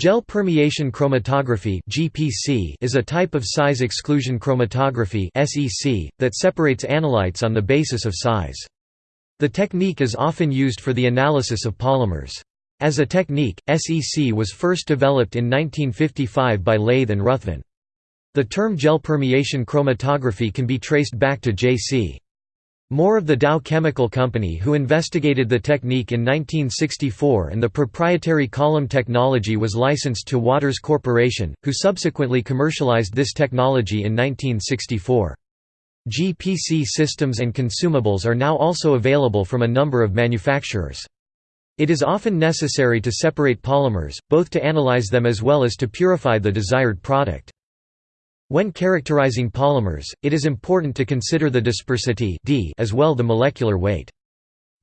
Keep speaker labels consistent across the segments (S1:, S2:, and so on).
S1: Gel permeation chromatography (GPC) is a type of size exclusion chromatography (SEC) that separates analytes on the basis of size. The technique is often used for the analysis of polymers. As a technique, SEC was first developed in 1955 by Lathe and Ruthven. The term gel permeation chromatography can be traced back to J.C. Moore of the Dow Chemical Company who investigated the technique in 1964 and the proprietary column technology was licensed to Waters Corporation, who subsequently commercialized this technology in 1964. GPC systems and consumables are now also available from a number of manufacturers. It is often necessary to separate polymers, both to analyze them as well as to purify the desired product. When characterizing polymers, it is important to consider the dispersity d as well the molecular weight.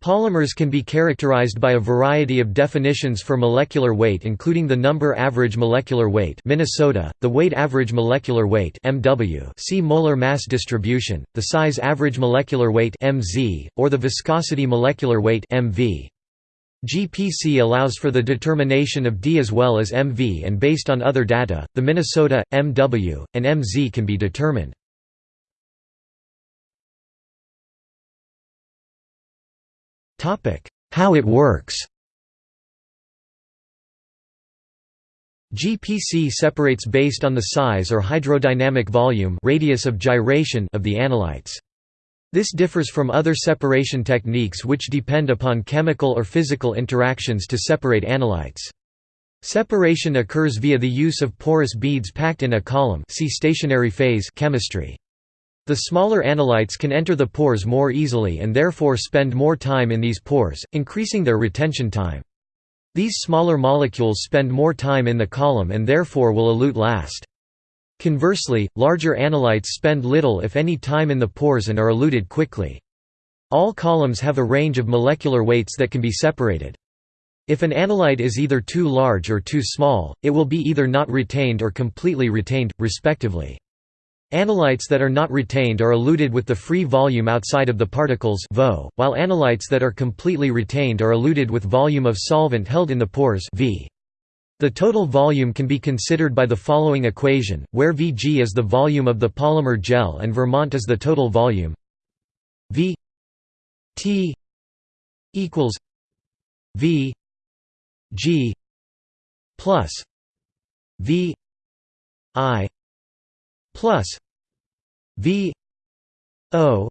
S1: Polymers can be characterized by a variety of definitions for molecular weight including the number average molecular weight Minnesota, the weight average molecular weight MW see molar mass distribution, the size average molecular weight MZ, or the viscosity molecular weight MV. GPC allows for the determination of D as well as MV and based on other data, the Minnesota, MW, and MZ can be determined. How it works GPC separates based on the size or hydrodynamic volume radius of gyration of the analytes. This differs from other separation techniques which depend upon chemical or physical interactions to separate analytes. Separation occurs via the use of porous beads packed in a column see stationary phase chemistry. The smaller analytes can enter the pores more easily and therefore spend more time in these pores, increasing their retention time. These smaller molecules spend more time in the column and therefore will elute last. Conversely, larger analytes spend little if any time in the pores and are eluted quickly. All columns have a range of molecular weights that can be separated. If an analyte is either too large or too small, it will be either not retained or completely retained, respectively. Analytes that are not retained are eluted with the free volume outside of the particles while analytes that are completely retained are eluted with volume of solvent held in the pores v. The total volume can be considered by the following equation, where Vg is the volume of the polymer gel and Vermont is the total volume. V T equals V G plus V I plus V O.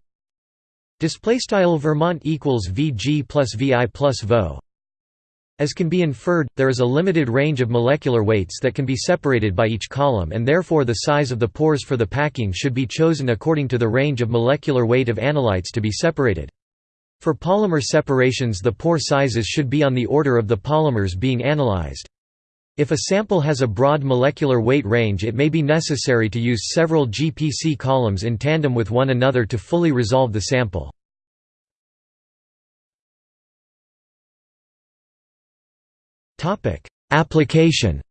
S1: Display style Vermont equals VG plus VI plus VO as can be inferred, there is a limited range of molecular weights that can be separated by each column and therefore the size of the pores for the packing should be chosen according to the range of molecular weight of analytes to be separated. For polymer separations the pore sizes should be on the order of the polymers being analyzed. If a sample has a broad molecular weight range it may be necessary to use several GPC columns in tandem with one another to fully resolve the sample. Application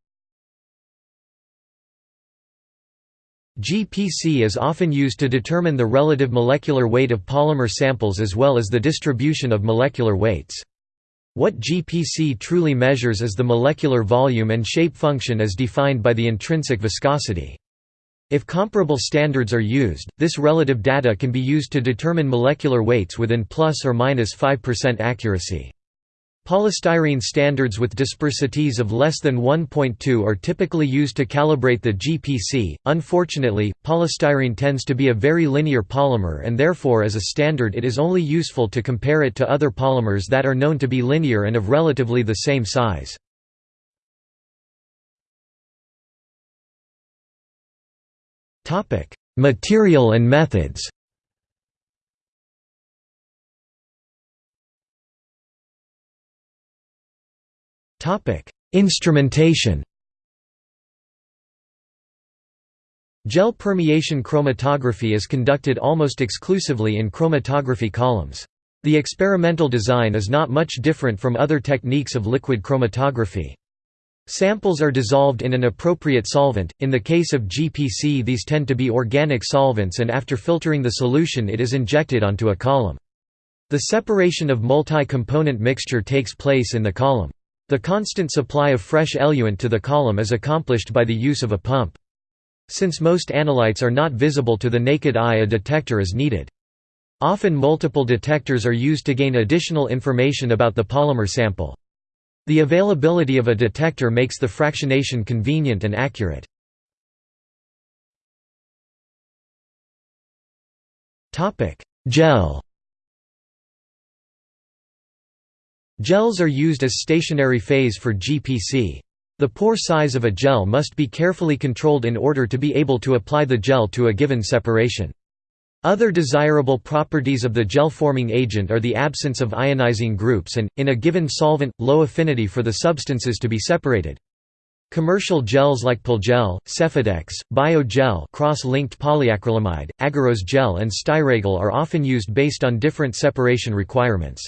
S1: GPC is often used to determine the relative molecular weight of polymer samples as well as the distribution of molecular weights. What GPC truly measures is the molecular volume and shape function as defined by the intrinsic viscosity. If comparable standards are used, this relative data can be used to determine molecular weights within plus or minus 5% accuracy. Polystyrene standards with dispersities of less than 1.2 are typically used to calibrate the GPC. Unfortunately, polystyrene tends to be a very linear polymer and therefore as a standard it is only useful to compare it to other polymers that are known to be linear and of relatively the same size. Material and methods Instrumentation Gel permeation chromatography is conducted almost exclusively in chromatography columns. The experimental design is not much different from other techniques of liquid chromatography. Samples are dissolved in an appropriate solvent, in the case of GPC these tend to be organic solvents and after filtering the solution it is injected onto a column. The separation of multi-component mixture takes place in the column. The constant supply of fresh eluent to the column is accomplished by the use of a pump. Since most analytes are not visible to the naked eye a detector is needed. Often multiple detectors are used to gain additional information about the polymer sample. The availability of a detector makes the fractionation convenient and accurate. Gel Gels are used as stationary phase for GPC. The pore size of a gel must be carefully controlled in order to be able to apply the gel to a given separation. Other desirable properties of the gel-forming agent are the absence of ionizing groups and, in a given solvent, low affinity for the substances to be separated. Commercial gels like PolarGel, Sephadex, Bio-Gel cross-linked polyacrylamide, agarose gel and Styragel are often used based on different separation requirements.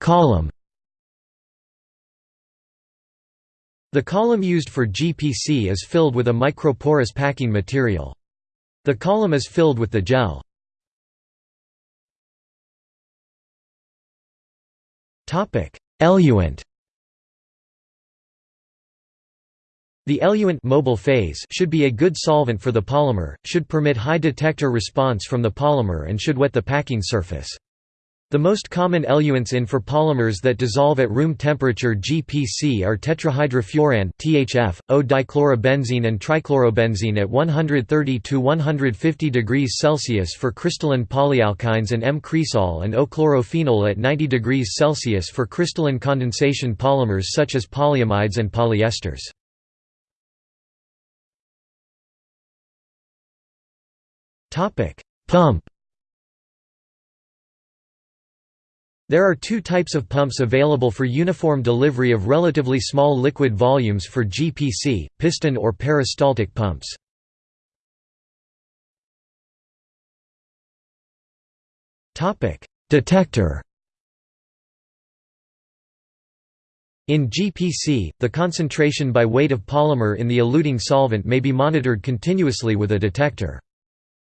S1: Column The column used for GPC is filled with a microporous packing material. The column is filled with the gel. Topic: Eluent The eluent mobile phase should be a good solvent for the polymer, should permit high detector response from the polymer and should wet the packing surface. The most common eluents in for polymers that dissolve at room temperature GPC are tetrahydrofuran (THF), O-dichlorobenzene and trichlorobenzene at 130 to 150 degrees Celsius for crystalline polyalkynes and M-cresol and O-chlorophenol at 90 degrees Celsius for crystalline condensation polymers such as polyamides and polyesters. Topic: Pump There are two types of pumps available for uniform delivery of relatively small liquid volumes for GPC, piston or peristaltic pumps. Detector In GPC, the concentration by weight of polymer in the eluting solvent may be monitored continuously with a detector.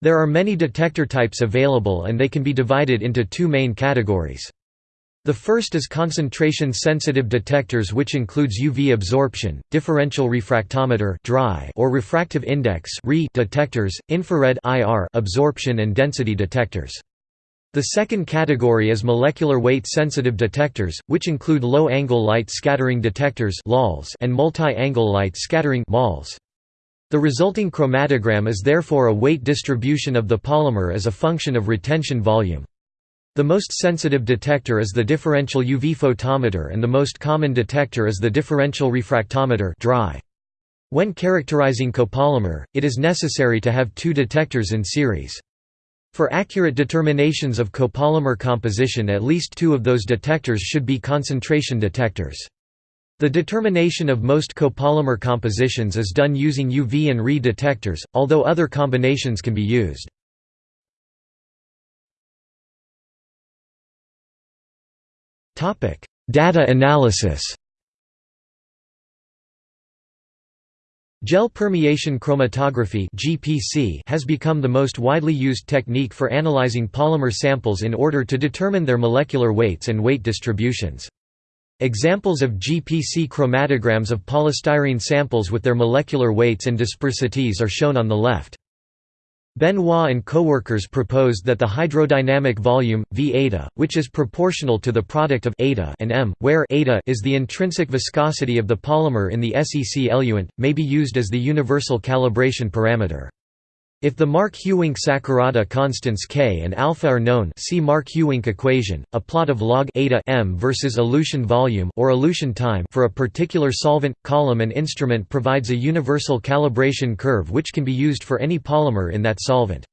S1: There are many detector types available and they can be divided into two main categories. The first is concentration-sensitive detectors which includes UV absorption, differential refractometer or refractive index detectors, infrared absorption and density detectors. The second category is molecular weight sensitive detectors, which include low-angle light scattering detectors and multi-angle light scattering The resulting chromatogram is therefore a weight distribution of the polymer as a function of retention volume. The most sensitive detector is the differential UV photometer and the most common detector is the differential refractometer dry. When characterizing copolymer, it is necessary to have two detectors in series. For accurate determinations of copolymer composition at least two of those detectors should be concentration detectors. The determination of most copolymer compositions is done using UV and Re detectors, although other combinations can be used. Data analysis Gel permeation chromatography (GPC) has become the most widely used technique for analyzing polymer samples in order to determine their molecular weights and weight distributions. Examples of GPC chromatograms of polystyrene samples with their molecular weights and dispersities are shown on the left. Benoit and coworkers proposed that the hydrodynamic volume, V eta, which is proportional to the product of eta and m, where eta is the intrinsic viscosity of the polymer in the SEC eluent, may be used as the universal calibration parameter. If the Mark-Houwink Sakurada constants k and alpha are known see Mark-Houwink equation, a plot of log eta m versus elution volume or elution time for a particular solvent, column and instrument provides a universal calibration curve which can be used for any polymer in that solvent.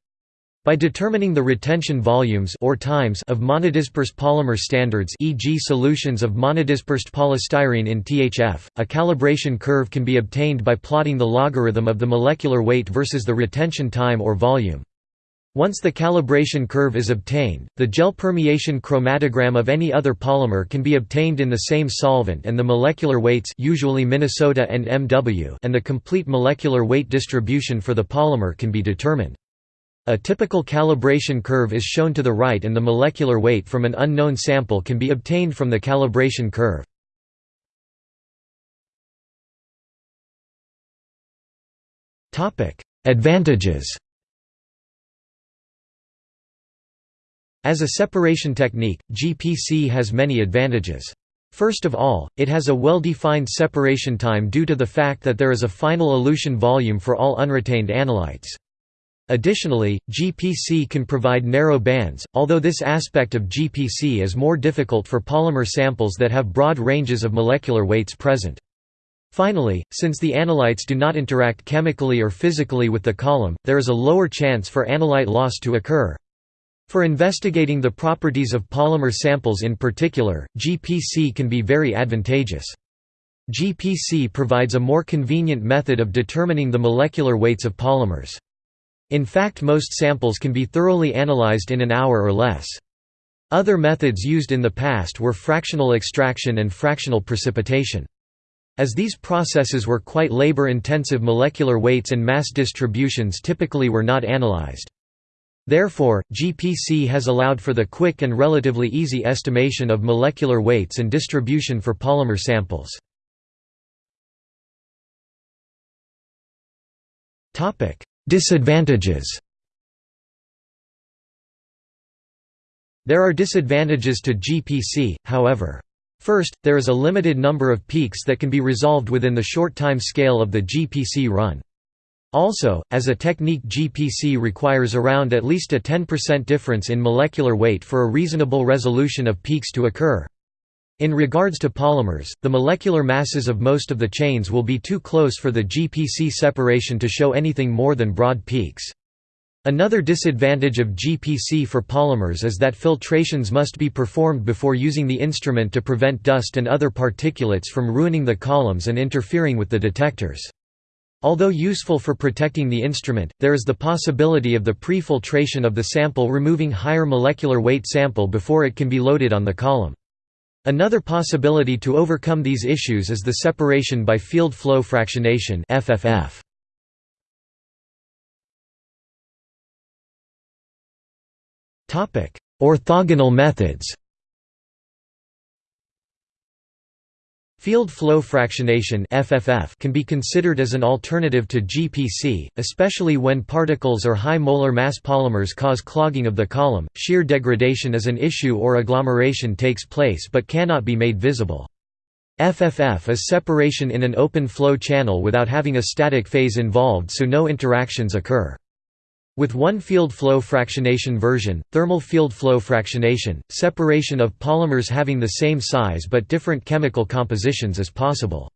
S1: By determining the retention volumes or times of monodisperse polymer standards e.g. solutions of monodispersed polystyrene in THF, a calibration curve can be obtained by plotting the logarithm of the molecular weight versus the retention time or volume. Once the calibration curve is obtained, the gel permeation chromatogram of any other polymer can be obtained in the same solvent and the molecular weights usually Minnesota and MW and the complete molecular weight distribution for the polymer can be determined. A typical calibration curve is shown to the right and the molecular weight from an unknown sample can be obtained from the calibration curve. Advantages As a separation technique, GPC has many advantages. First of all, it has a well-defined separation time due to the fact that there is a final elution volume for all unretained analytes. Additionally, GPC can provide narrow bands, although this aspect of GPC is more difficult for polymer samples that have broad ranges of molecular weights present. Finally, since the analytes do not interact chemically or physically with the column, there is a lower chance for analyte loss to occur. For investigating the properties of polymer samples in particular, GPC can be very advantageous. GPC provides a more convenient method of determining the molecular weights of polymers. In fact most samples can be thoroughly analyzed in an hour or less. Other methods used in the past were fractional extraction and fractional precipitation. As these processes were quite labor-intensive molecular weights and mass distributions typically were not analyzed. Therefore, GPC has allowed for the quick and relatively easy estimation of molecular weights and distribution for polymer samples. Disadvantages There are disadvantages to GPC, however. First, there is a limited number of peaks that can be resolved within the short time scale of the GPC run. Also, as a technique GPC requires around at least a 10% difference in molecular weight for a reasonable resolution of peaks to occur. In regards to polymers, the molecular masses of most of the chains will be too close for the GPC separation to show anything more than broad peaks. Another disadvantage of GPC for polymers is that filtrations must be performed before using the instrument to prevent dust and other particulates from ruining the columns and interfering with the detectors. Although useful for protecting the instrument, there is the possibility of the pre-filtration of the sample removing higher molecular weight sample before it can be loaded on the column. Another possibility to overcome these issues is the separation by field flow fractionation FFF. Orthogonal methods Field flow fractionation FFF can be considered as an alternative to GPC, especially when particles or high molar mass polymers cause clogging of the column. Shear degradation is an issue or agglomeration takes place but cannot be made visible. FFF is separation in an open flow channel without having a static phase involved so no interactions occur. With one field flow fractionation version, thermal field flow fractionation, separation of polymers having the same size but different chemical compositions is possible.